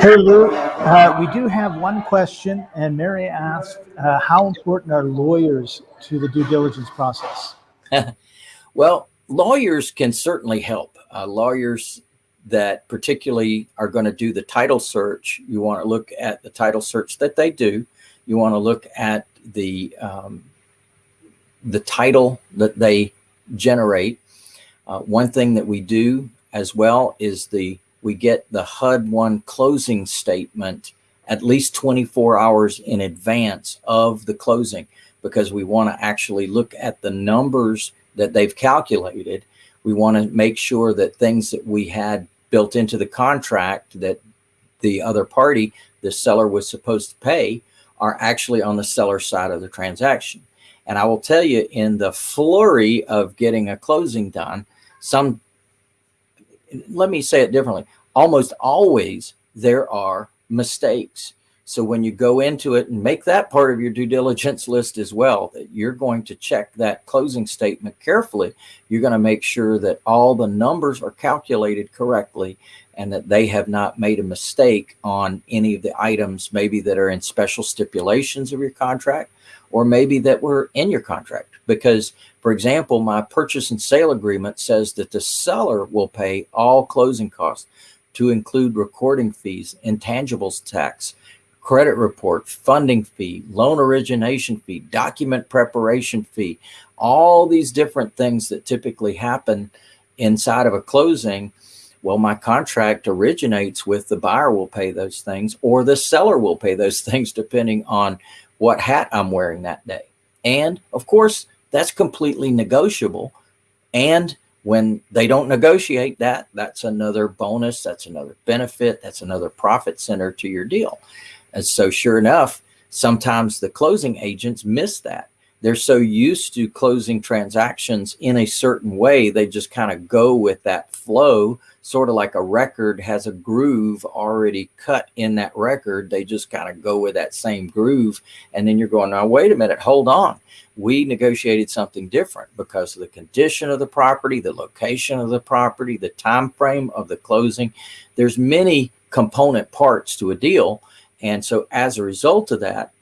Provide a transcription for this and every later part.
Hey Lou, uh, we do have one question, and Mary asked, uh, how important are lawyers to the due diligence process? well, lawyers can certainly help. Uh, lawyers that particularly are going to do the title search, you want to look at the title search that they do. You want to look at the um, the title that they generate. Uh, one thing that we do as well is the we get the HUD one closing statement at least 24 hours in advance of the closing because we want to actually look at the numbers that they've calculated. We want to make sure that things that we had built into the contract that the other party, the seller was supposed to pay are actually on the seller side of the transaction. And I will tell you in the flurry of getting a closing done, some, let me say it differently almost always there are mistakes. So when you go into it and make that part of your due diligence list as well, that you're going to check that closing statement carefully. You're going to make sure that all the numbers are calculated correctly and that they have not made a mistake on any of the items maybe that are in special stipulations of your contract or maybe that were in your contract. Because for example, my purchase and sale agreement says that the seller will pay all closing costs to include recording fees, intangibles tax, credit report, funding fee, loan origination fee, document preparation fee, all these different things that typically happen inside of a closing. Well, my contract originates with the buyer will pay those things or the seller will pay those things depending on what hat I'm wearing that day. And of course, that's completely negotiable. And when they don't negotiate that, that's another bonus, that's another benefit, that's another profit center to your deal. And so sure enough, sometimes the closing agents miss that. They're so used to closing transactions in a certain way, they just kind of go with that flow, sort of like a record has a groove already cut in that record. They just kind of go with that same groove. And then you're going, now, wait a minute, hold on we negotiated something different because of the condition of the property, the location of the property, the time frame of the closing. There's many component parts to a deal. And so as a result of that,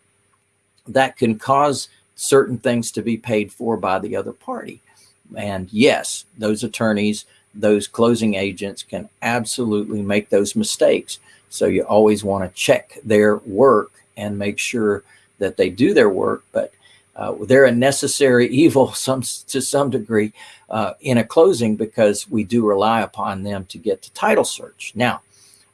that can cause certain things to be paid for by the other party. And yes, those attorneys, those closing agents can absolutely make those mistakes. So you always want to check their work and make sure that they do their work. But uh, they're a necessary evil some to some degree uh, in a closing because we do rely upon them to get the title search. Now,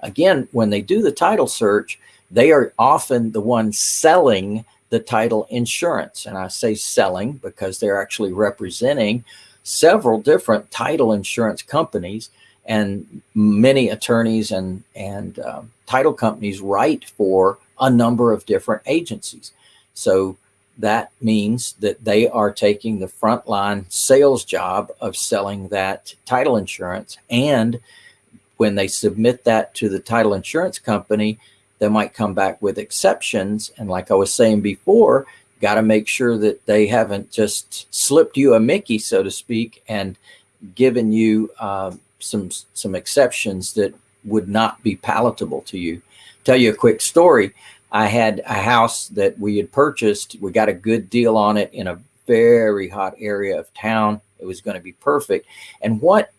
again, when they do the title search, they are often the ones selling the title insurance. And I say selling because they're actually representing several different title insurance companies and many attorneys and, and uh, title companies write for a number of different agencies. So that means that they are taking the frontline sales job of selling that title insurance. And when they submit that to the title insurance company, they might come back with exceptions. And like I was saying before, got to make sure that they haven't just slipped you a Mickey, so to speak, and given you uh, some some exceptions that would not be palatable to you. Tell you a quick story. I had a house that we had purchased. We got a good deal on it in a very hot area of town. It was going to be perfect. And what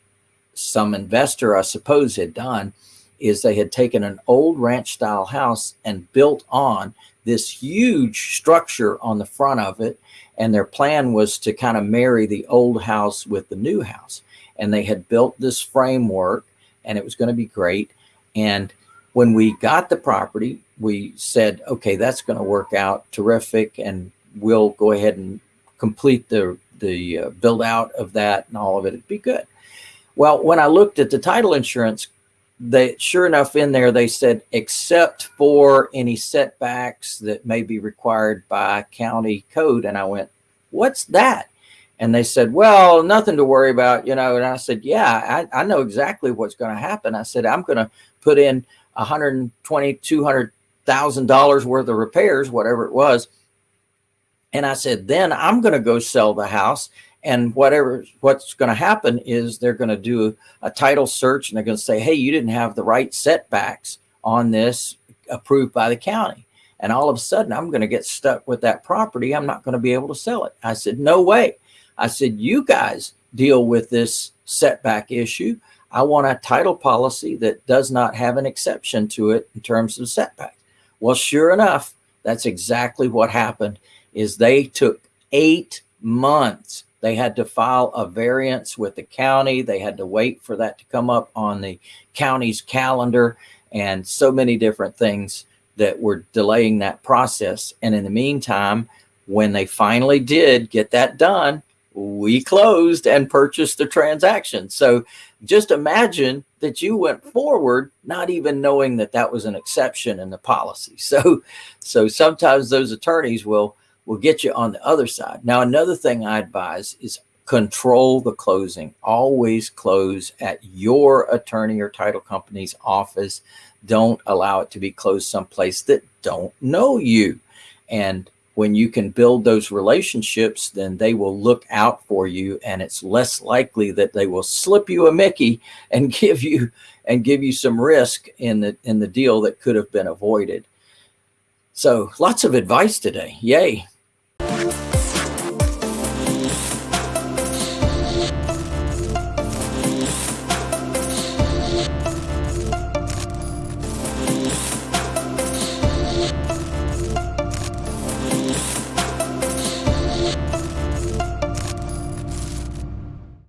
some investor, I suppose, had done is they had taken an old ranch style house and built on this huge structure on the front of it. And their plan was to kind of marry the old house with the new house. And they had built this framework and it was going to be great. And when we got the property, we said, okay, that's going to work out terrific. And we'll go ahead and complete the, the uh, build out of that and all of it. It'd be good. Well, when I looked at the title insurance, they sure enough in there, they said, except for any setbacks that may be required by county code. And I went, what's that? And they said, well, nothing to worry about, you know. And I said, yeah, I, I know exactly what's going to happen. I said, I'm going to put in 120, 200,000 dollars worth of repairs, whatever it was. And I said, then I'm going to go sell the house and whatever what's going to happen is they're going to do a title search and they're going to say, hey, you didn't have the right setbacks on this approved by the county. And all of a sudden, I'm going to get stuck with that property. I'm not going to be able to sell it. I said, No way. I said, You guys deal with this setback issue. I want a title policy that does not have an exception to it in terms of setback. Well, sure enough, that's exactly what happened is they took eight months. They had to file a variance with the county. They had to wait for that to come up on the county's calendar and so many different things that were delaying that process. And in the meantime, when they finally did get that done, we closed and purchased the transaction. So just imagine that you went forward not even knowing that that was an exception in the policy. So so sometimes those attorneys will will get you on the other side. Now another thing I advise is control the closing. Always close at your attorney or title company's office. Don't allow it to be closed someplace that don't know you. And when you can build those relationships, then they will look out for you and it's less likely that they will slip you a Mickey and give you and give you some risk in the in the deal that could have been avoided. So lots of advice today. Yay.